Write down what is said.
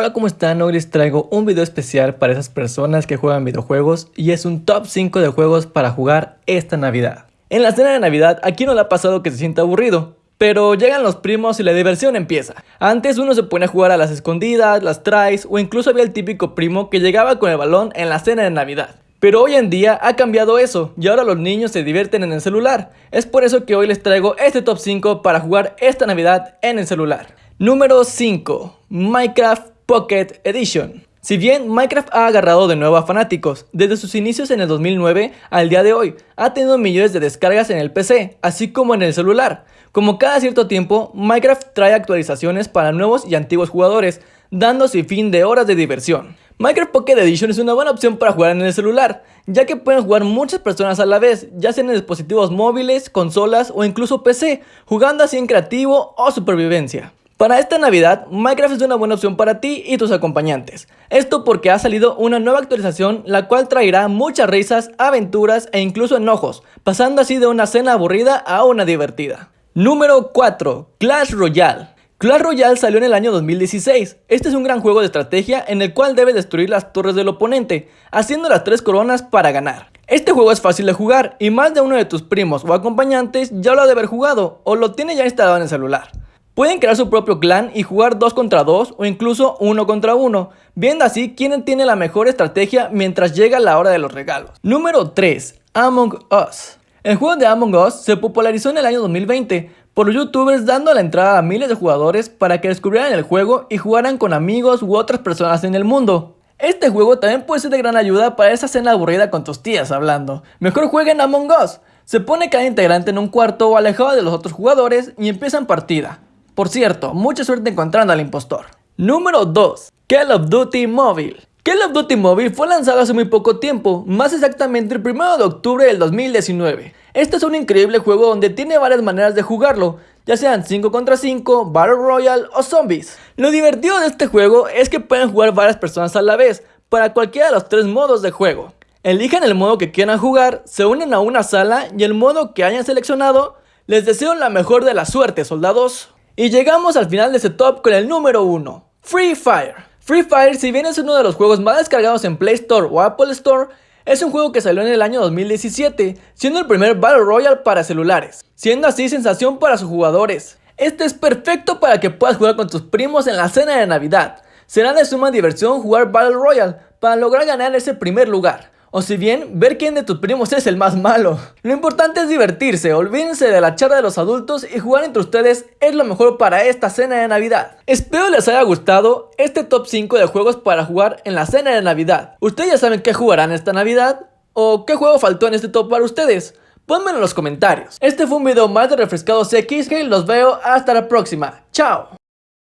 Hola, ¿cómo están? Hoy les traigo un video especial para esas personas que juegan videojuegos y es un top 5 de juegos para jugar esta Navidad. En la cena de Navidad, aquí no le ha pasado que se sienta aburrido, pero llegan los primos y la diversión empieza. Antes uno se pone a jugar a las escondidas, las tries o incluso había el típico primo que llegaba con el balón en la cena de Navidad. Pero hoy en día ha cambiado eso y ahora los niños se divierten en el celular. Es por eso que hoy les traigo este top 5 para jugar esta Navidad en el celular. Número 5. Minecraft Pocket Edition. Si bien Minecraft ha agarrado de nuevo a fanáticos, desde sus inicios en el 2009 al día de hoy, ha tenido millones de descargas en el PC, así como en el celular. Como cada cierto tiempo, Minecraft trae actualizaciones para nuevos y antiguos jugadores, dando sin fin de horas de diversión. Minecraft Pocket Edition es una buena opción para jugar en el celular, ya que pueden jugar muchas personas a la vez, ya sea en dispositivos móviles, consolas o incluso PC, jugando así en creativo o supervivencia. Para esta Navidad, Minecraft es una buena opción para ti y tus acompañantes. Esto porque ha salido una nueva actualización la cual traerá muchas risas, aventuras e incluso enojos, pasando así de una cena aburrida a una divertida. Número 4. Clash Royale. Clash Royale salió en el año 2016. Este es un gran juego de estrategia en el cual debes destruir las torres del oponente, haciendo las tres coronas para ganar. Este juego es fácil de jugar y más de uno de tus primos o acompañantes ya lo ha de haber jugado o lo tiene ya instalado en el celular. Pueden crear su propio clan y jugar 2 contra 2 o incluso 1 contra 1, viendo así quién tiene la mejor estrategia mientras llega la hora de los regalos. Número 3. Among Us. El juego de Among Us se popularizó en el año 2020 por los youtubers dando la entrada a miles de jugadores para que descubrieran el juego y jugaran con amigos u otras personas en el mundo. Este juego también puede ser de gran ayuda para esa cena aburrida con tus tías hablando. Mejor jueguen Among Us. Se pone cada integrante en un cuarto o alejado de los otros jugadores y empiezan partida. Por cierto, mucha suerte encontrando al impostor. Número 2. Call of Duty Mobile. Call of Duty Mobile fue lanzado hace muy poco tiempo, más exactamente el 1 de octubre del 2019. Este es un increíble juego donde tiene varias maneras de jugarlo, ya sean 5 contra 5, Battle Royale o Zombies. Lo divertido de este juego es que pueden jugar varias personas a la vez, para cualquiera de los tres modos de juego. Elijan el modo que quieran jugar, se unen a una sala y el modo que hayan seleccionado. Les deseo la mejor de la suerte, soldados. Y llegamos al final de este top con el número 1, Free Fire. Free Fire, si bien es uno de los juegos más descargados en Play Store o Apple Store, es un juego que salió en el año 2017, siendo el primer Battle Royale para celulares, siendo así sensación para sus jugadores. Este es perfecto para que puedas jugar con tus primos en la cena de Navidad. Será de suma diversión jugar Battle Royale para lograr ganar ese primer lugar. O si bien, ver quién de tus primos es el más malo. Lo importante es divertirse, olvídense de la charla de los adultos y jugar entre ustedes es lo mejor para esta cena de Navidad. Espero les haya gustado este top 5 de juegos para jugar en la cena de Navidad. ¿Ustedes ya saben qué jugarán esta Navidad? ¿O qué juego faltó en este top para ustedes? Pónmelo en los comentarios. Este fue un video más de Refrescados X y los veo hasta la próxima. ¡Chao!